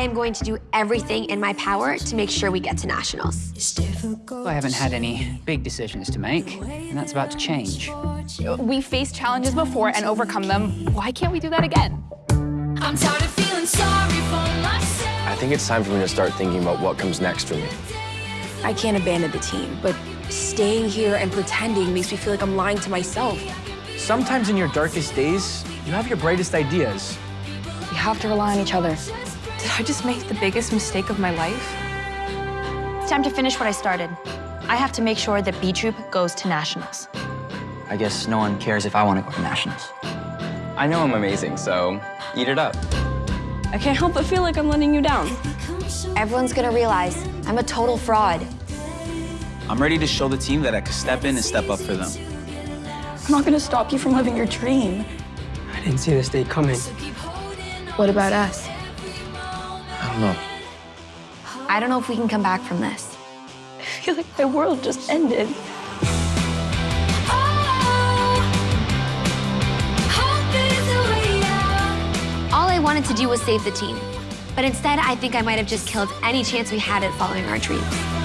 I am going to do everything in my power to make sure we get to nationals. I haven't had any big decisions to make, and that's about to change. We faced challenges before and overcome them. Why can't we do that again? I'm tired of feeling sorry for myself. I think it's time for me to start thinking about what comes next for me. I can't abandon the team, but staying here and pretending makes me feel like I'm lying to myself. Sometimes in your darkest days, you have your brightest ideas. We have to rely on each other. Did I just make the biggest mistake of my life? It's time to finish what I started. I have to make sure that B Troupe goes to nationals. I guess no one cares if I want to go to nationals. I know I'm amazing, so eat it up. I can't help but feel like I'm letting you down. Everyone's gonna realize I'm a total fraud. I'm ready to show the team that I could step in and step up for them. I'm not gonna stop you from living your dream. I didn't see this day coming. What about us? I don't know. I don't know if we can come back from this. I feel like my world just ended. All I wanted to do was save the team. But instead, I think I might have just killed any chance we had at following our dreams.